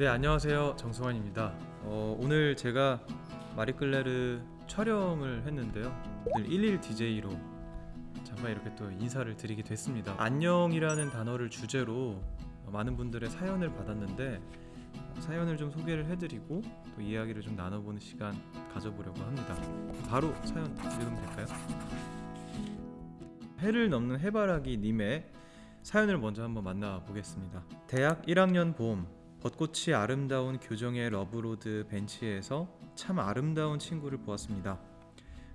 네 안녕하세요. 정승환입니다. 어, 오늘 제가 마리끌레르 촬영을 했는데요. 오늘 11 DJ로 잠깐 이렇게 또 인사를 드리게 됐습니다. 안녕이라는 단어를 주제로 많은 분들의 사연을 받았는데 사연을 좀 소개를 해드리고 또 이야기를 좀 나눠보는 시간 가져보려고 합니다. 바로 사연 읽으면 될까요? 해를 넘는 해바라기 님의 사연을 먼저 한번 만나보겠습니다. 대학 1학년 봄 벚꽃이 아름다운 교정의 love road 벤치에서 참 아름다운 친구를 보았습니다.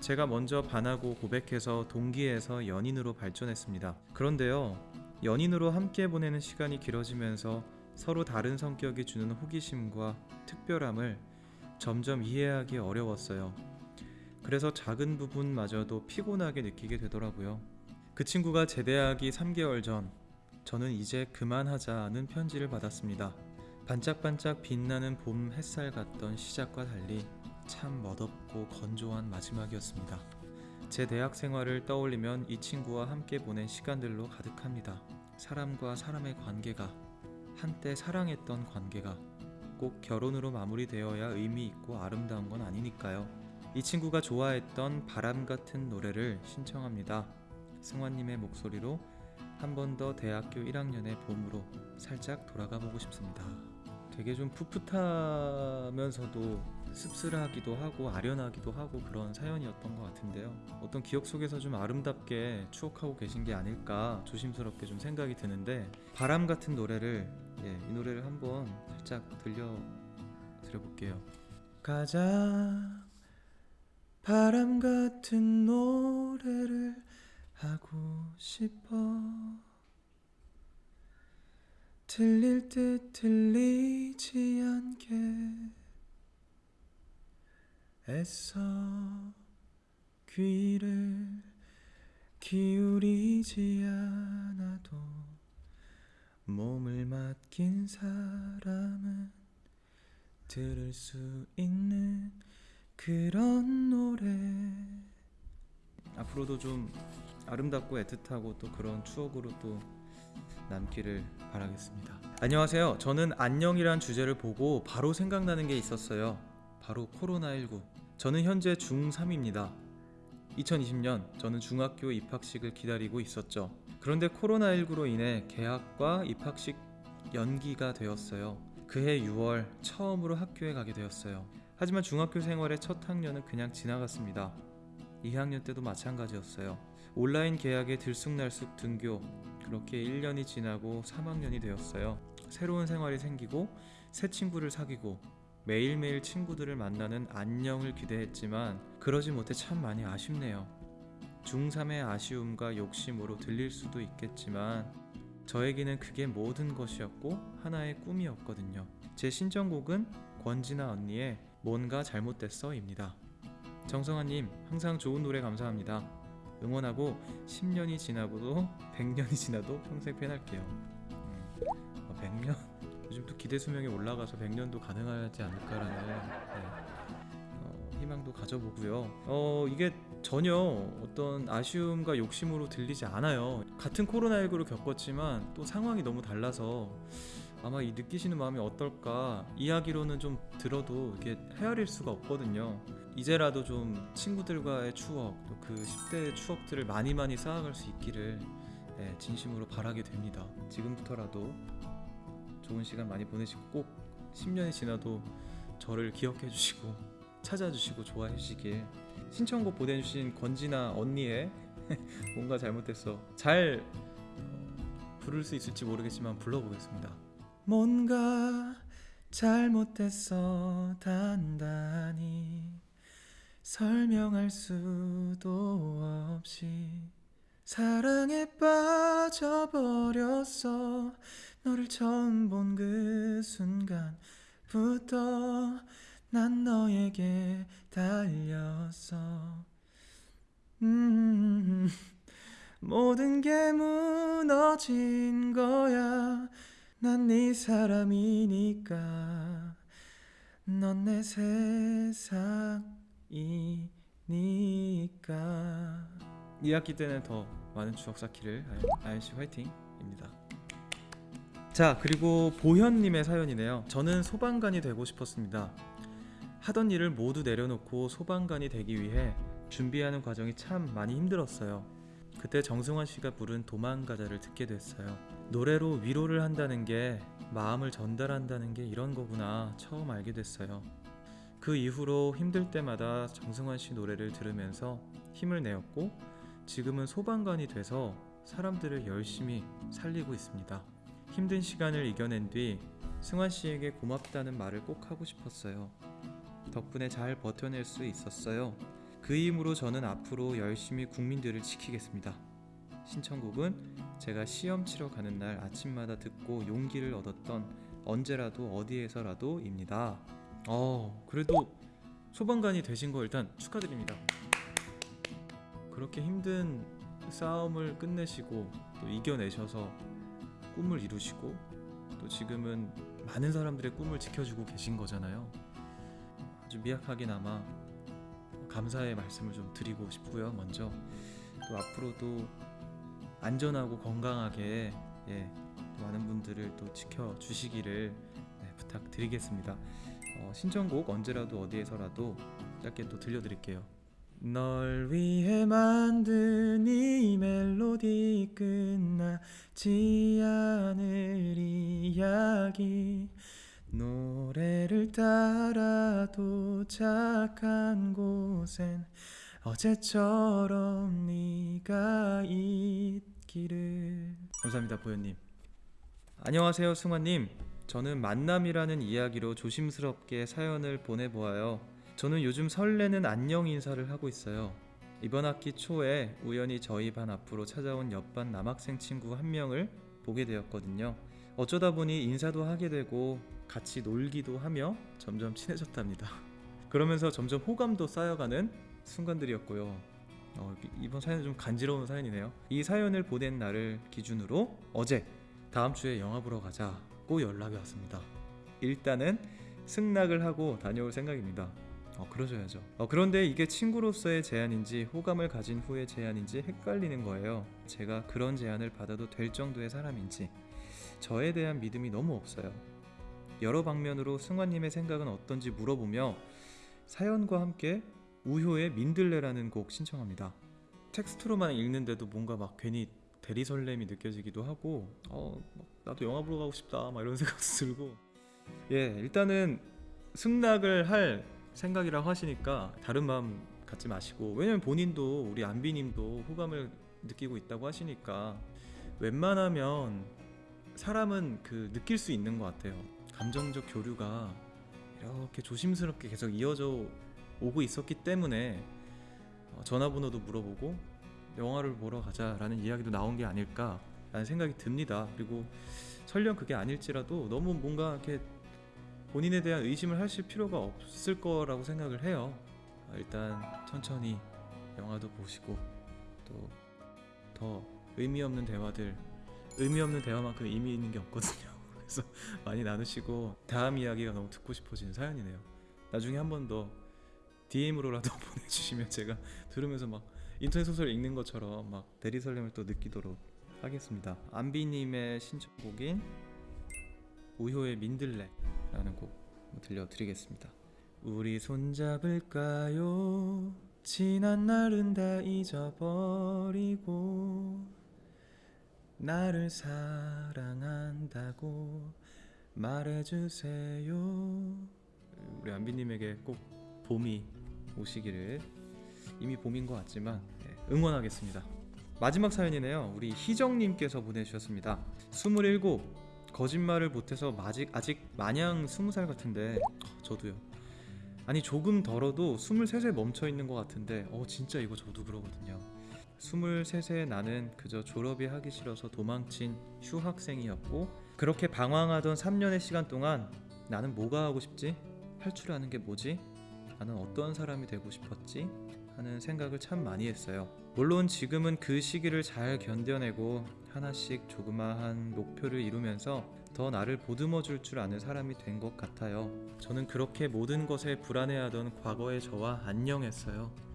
제가 먼저 반하고 고백해서 동기에서 연인으로 발전했습니다. 그런데요, 연인으로 함께 보내는 시간이 길어지면서 서로 다른 성격이 주는 호기심과 특별함을 점점 이해하기 어려웠어요. 그래서 작은 부분마저도 피곤하게 느끼게 되더라고요. 그 친구가 제대하기 3개월 전, 저는 이제 그만하자는 편지를 받았습니다. 반짝반짝 빛나는 봄 햇살 같던 시작과 달리 참 멋없고 건조한 마지막이었습니다. 제 대학 생활을 떠올리면 이 친구와 함께 보낸 시간들로 가득합니다. 사람과 사람의 관계가 한때 사랑했던 관계가 꼭 결혼으로 마무리되어야 의미 있고 아름다운 건 아니니까요. 이 친구가 좋아했던 바람 같은 노래를 신청합니다. 승환님의 목소리로 한 번 더 대학교 1학년의 봄으로 살짝 돌아가 보고 싶습니다. 되게 좀 풋풋하면서도 씁쓸하기도 하고 아련하기도 하고 그런 사연이었던 것 같은데요. 어떤 기억 속에서 좀 아름답게 추억하고 계신 게 아닐까 조심스럽게 좀 생각이 드는데 바람 같은 노래를 예, 이 노래를 한번 살짝 들려 드려볼게요. 가장 바람 같은 노래를 하고 싶어 들릴 듯 들리지 않게 애써 귀를 기울이지 않아도 몸을 맡긴 사람은 들을 수 있는 그런 노래. 앞으로도 좀 아름답고 애틋하고 또 그런 추억으로 또 남기를 바라겠습니다. 안녕하세요. 저는 안녕이란 주제를 보고 바로 생각나는 게 있었어요. 바로 코로나19. 저는 현재 중3입니다. 2020년 저는 중학교 입학식을 기다리고 있었죠. 그런데 코로나19로 인해 개학과 입학식 연기가 되었어요. 그해 6월 처음으로 학교에 가게 되었어요. 하지만 중학교 생활의 첫 학년은 그냥 지나갔습니다. 2학년 때도 마찬가지였어요. 온라인 계약에 들쑥날쑥 등교, 그렇게 1년이 지나고 3학년이 되었어요. 새로운 생활이 생기고 새 친구를 사귀고 매일매일 친구들을 만나는 안녕을 기대했지만 그러지 못해 참 많이 아쉽네요. 중3의 아쉬움과 욕심으로 들릴 수도 있겠지만 저에게는 그게 모든 것이었고 하나의 꿈이었거든요. 제 신청곡은 권진아 언니의 뭔가 잘못됐어 입니다. 정성아님 항상 좋은 노래 감사합니다. 응원하고 10년이 지나고도 100년이 지나도 평생 팬할게요. 음, 어, 100년? 요즘 또 기대 수명이 올라가서 100년도 가능하지 않을까라는 네, 어, 희망도 가져보고요. 어 이게 전혀 어떤 아쉬움과 욕심으로 들리지 않아요. 같은 코로나19를 겪었지만 또 상황이 너무 달라서 아마 이 느끼시는 마음이 어떨까 이야기로는 좀 들어도 이게 헤아릴 수가 없거든요. 이제라도 좀 친구들과의 추억 또 그 10대의 추억들을 많이 많이 쌓아갈 수 있기를 예, 진심으로 바라게 됩니다. 지금부터라도 좋은 시간 많이 보내시고 꼭 10년이 지나도 저를 기억해 주시고 찾아주시고 좋아해 주시길 신청곡 보내주신 권진아 언니의 뭔가 잘못됐어 잘 부를 수 있을지 모르겠지만 불러보겠습니다. 뭔가 잘못됐어 단단히 설명할 수도 없이 사랑에 빠져버렸어 너를 처음 본 그 순간부터 난 너에게 달렸어 음, 모든 게 무너진 거야 난 네 사람이니까 넌 내 세상이니까 2학기 때는 더 많은 추억 쌓기를 아연씨 화이팅입니다 자 그리고 보현님의 사연이네요. 저는 소방관이 되고 싶었습니다. 하던 일을 모두 내려놓고 소방관이 되기 위해 준비하는 과정이 참 많이 힘들었어요. 그때 정승환 씨가 부른 도망가자를 듣게 됐어요. 노래로 위로를 한다는 게 마음을 전달한다는 게 이런 거구나 처음 알게 됐어요. 그 이후로 힘들 때마다 정승환 씨 노래를 들으면서 힘을 내었고 지금은 소방관이 돼서 사람들을 열심히 살리고 있습니다. 힘든 시간을 이겨낸 뒤 승환 씨에게 고맙다는 말을 꼭 하고 싶었어요. 덕분에 잘 버텨낼 수 있었어요. 그 힘으로 저는 앞으로 열심히 국민들을 지키겠습니다. 신청곡은 제가 시험 치러 가는 날 아침마다 듣고 용기를 얻었던 언제라도 어디에서라도입니다. 어, 그래도 소방관이 되신 거 일단 축하드립니다. 그렇게 힘든 싸움을 끝내시고 또 이겨내셔서 꿈을 이루시고 또 지금은 많은 사람들의 꿈을 지켜주고 계신 거잖아요. 아주 미약하게나마 감사의 말씀을 좀 드리고 싶고요. 먼저 또 앞으로도 안전하고 건강하게 예, 또 많은 분들을 또 지켜 주시기를 네, 부탁드리겠습니다. 어, 신청곡 언제라도 어디에서라도 짧게 또 들려드릴게요. 널 위해 만든 이 멜로디 끝나지 않을 이야기 노래를 따라 도착한 곳엔 어제처럼 네가 있기를. 감사합니다 보현님. 안녕하세요 승환님. 저는 만남이라는 이야기로 조심스럽게 사연을 보내보아요. 저는 요즘 설레는 안녕 인사를 하고 있어요. 이번 학기 초에 우연히 저희 반 앞으로 찾아온 옆반 남학생 친구 한 명을 보게 되었거든요 어쩌다 보니 인사도 하게 되고 같이 놀기도 하며 점점 친해졌답니다. 그러면서 점점 호감도 쌓여가는 순간들이었고요. 어, 이- 이번 사연은 좀 간지러운 사연이네요. 이 사연을 보낸 날을 기준으로 어제 다음 주에 영화 보러 가자고 연락이 왔습니다. 일단은 승낙을 하고 다녀올 생각입니다. 어, 그러셔야죠. 어, 그런데 이게 친구로서의 제안인지 호감을 가진 후의 제안인지 헷갈리는 거예요. 제가 그런 제안을 받아도 될 정도의 사람인지 저에 대한 믿음이 너무 없어요. 여러 방면으로 승환님의 생각은 어떤지 물어보며 사연과 함께 우효의 민들레라는 곡 신청합니다. 텍스트로만 읽는데도 뭔가 막 괜히 대리 설렘이 느껴지기도 하고 어막 나도 영화 보러 가고 싶다 막 이런 생각도 들고 예 일단은 승낙을 할 생각이라고 하시니까 다른 마음 갖지 마시고 왜냐면 본인도 우리 안비님도 호감을 느끼고 있다고 하시니까 웬만하면 사람은 그 느낄 수 있는 것 같아요. 감정적 교류가 이렇게 조심스럽게 계속 이어져 오고 있었기 때문에 어, 전화번호도 물어보고 영화를 보러 가자 라는 이야기도 나온 게 아닐까 라는 생각이 듭니다. 그리고 설령 그게 아닐지라도 너무 뭔가 이렇게 본인에 대한 의심을 하실 필요가 없을 거라고 생각을 해요. 어, 일단 천천히 영화도 보시고 또 더 의미 없는 대화들 의미 없는 대화만큼 의미 있는 게 없거든요. 그래서 많이 나누시고 다음 이야기가 너무 듣고 싶어지는 사연이네요. 나중에 한 번 더 DM으로라도 보내주시면 제가 들으면서 막 인터넷 소설 읽는 것처럼 막 대리 설렘을 또 느끼도록 하겠습니다. 안비님의 신청곡인 우효의 민들레라는 곡 들려드리겠습니다. 우리 손잡을까요? 지난 날은 다 잊어버리고 나를 사랑한다고 말해주세요. 우리 안비님에게 꼭 봄이 오시기를 이미 봄인 것 같지만 예, 응원하겠습니다. 마지막 사연이네요. 우리 희정님께서 보내주셨습니다. 27 거짓말을 못해서 아직 아직 마냥 20살 같은데 어, 저도요. 아니 조금 덜어도 23세 멈춰 있는 것 같은데 어 진짜 이거 저도 그러거든요. 23세 나는 그저 졸업이 하기 싫어서 도망친 휴학생이었고 그렇게 방황하던 3년의 시간 동안 나는 뭐가 하고 싶지? 아는 게 뭐지? 나는 어떤 사람이 되고 싶었지? 하는 생각을 참 많이 했어요. 물론 지금은 그 시기를 잘 견뎌내고 하나씩 조그마한 목표를 이루면서 더 나를 보듬어 줄 줄 아는 사람이 된 것 같아요. 저는 그렇게 모든 것에 불안해하던 과거의 저와 안녕했어요.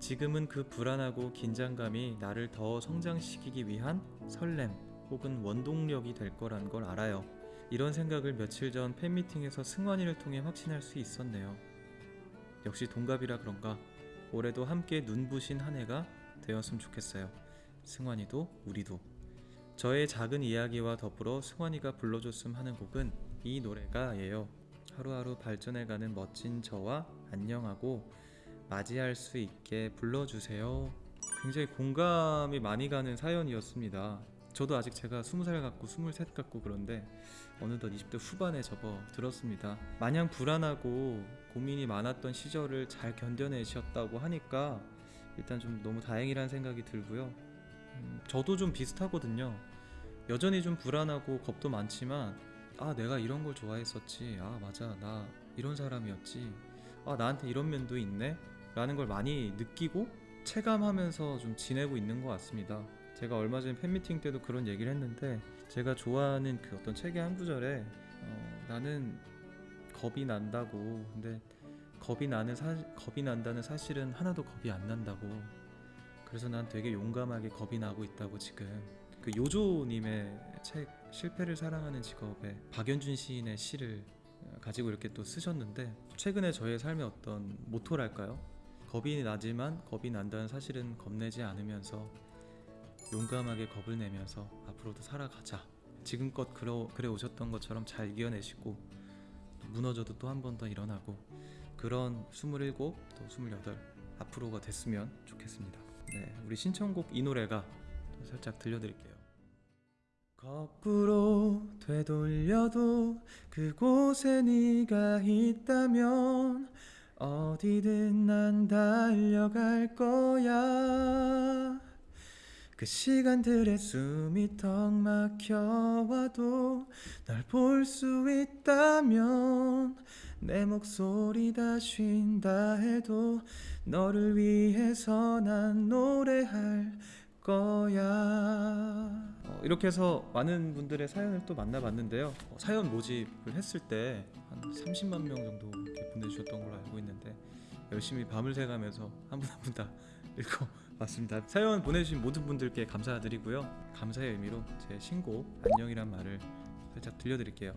지금은 그 불안하고 긴장감이 나를 더 성장시키기 위한 설렘, 혹은 원동력이 될 거란 걸 알아요. 이런 생각을 며칠 전 팬미팅에서 승환이를 통해 확신할 수 있었네요. 역시 동갑이라 그런가 올해도 함께 눈부신 한 해가 되었으면 좋겠어요. 승환이도 우리도. 저의 작은 이야기와 더불어 승환이가 불러줬음 하는 곡은 이 노래가예요. 하루하루 발전해가는 멋진 저와 안녕하고 맞이할 수 있게 불러주세요. 굉장히 공감이 많이 가는 사연이었습니다. 저도 아직 제가 20살 같고 23 같고 그런데 어느덧 20대 후반에 접어 들었습니다. 마냥 불안하고 고민이 많았던 시절을 잘 견뎌내셨다고 하니까 일단 좀 너무 다행이라는 생각이 들고요. 음, 저도 좀 비슷하거든요. 여전히 좀 불안하고 겁도 많지만 아 내가 이런 걸 좋아했었지. 아 맞아 나 이런 사람이었지. 아 나한테 이런 면도 있네. 라는 걸 많이 느끼고 체감하면서 좀 지내고 있는 것 같습니다. 제가 얼마 전에 팬미팅 때도 그런 얘기를 했는데 제가 좋아하는 그 어떤 책의 한 구절에 어, 나는 겁이 난다고 근데 겁이 나는 사, 겁이 난다는 사실은 하나도 겁이 안 난다고 그래서 난 되게 용감하게 겁이 나고 있다고 지금 그 요조님의 책 실패를 사랑하는 직업에 박연준 시인의 시를 어, 가지고 이렇게 또 쓰셨는데 최근에 저의 삶의 어떤 모토랄까요? 겁이 나지만 겁이 난다는 사실은 겁내지 않으면서 용감하게 겁을 내면서 앞으로도 살아가자. 지금껏 그래, 오셨던 것처럼 잘 이겨내시고 또 무너져도 또 한 번 더 일어나고 그런 27, 또 28 앞으로가 됐으면 좋겠습니다. 네, 우리 신청곡 이 노래가 또 살짝 들려드릴게요. 거꾸로 되돌려도 그곳에 네가 있다면 어디든 난 달려갈 거야. 그 시간들의 숨이 턱 막혀와도 널볼수 있다면 내 목소리 다 쉰다 해도 너를 위해서 난 노래할 거야. 어, 이렇게 해서 많은 분들의 사연을 또 만나봤는데요. 어, 사연 모집을 했을 때 한 30만 명 정도 이렇게 보내주셨던 걸로 알고 있는데 열심히 밤을 새가면서 한 분 한 분 다 읽어봤습니다. 사연 보내주신 모든 분들께 감사드리고요. 감사의 의미로 제 신곡 안녕이란 말을 살짝 들려드릴게요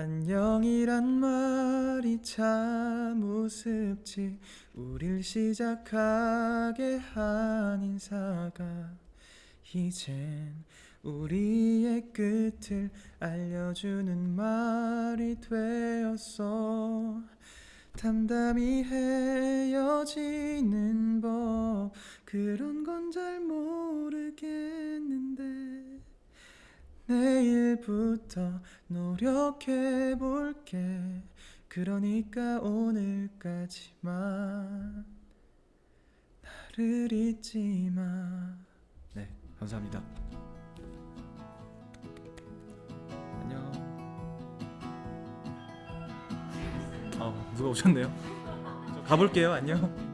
안녕이란 말이 참 우습지 우릴 시작하게 한 인사가 이젠 우리의 끝을 알려주는 말이 되었어. 담담히 헤어지는 법 그런 건 잘 모르겠는데 내일부터 노력해 볼게 그러니까 오늘까지만 나를 잊지 마. 네, 감사합니다. 안녕. 아, 누가 오셨네요? 저 가볼게요. 안녕.